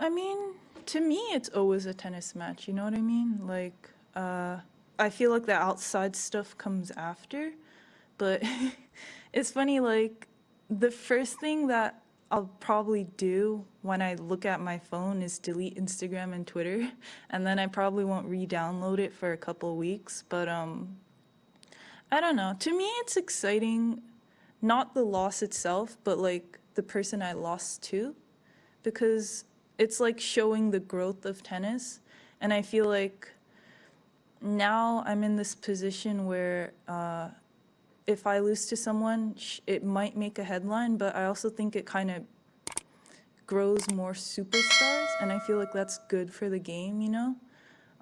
I mean, to me, it's always a tennis match. You know what I mean? Like, uh, I feel like the outside stuff comes after, but it's funny. Like, the first thing that I'll probably do when I look at my phone is delete Instagram and Twitter, and then I probably won't re-download it for a couple weeks. But um, I don't know. To me, it's exciting, not the loss itself, but like the person I lost to, because it's like showing the growth of tennis. And I feel like now I'm in this position where uh, if I lose to someone, it might make a headline, but I also think it kind of grows more superstars. And I feel like that's good for the game, you know?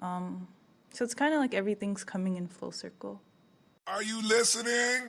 Um, so it's kind of like everything's coming in full circle. Are you listening?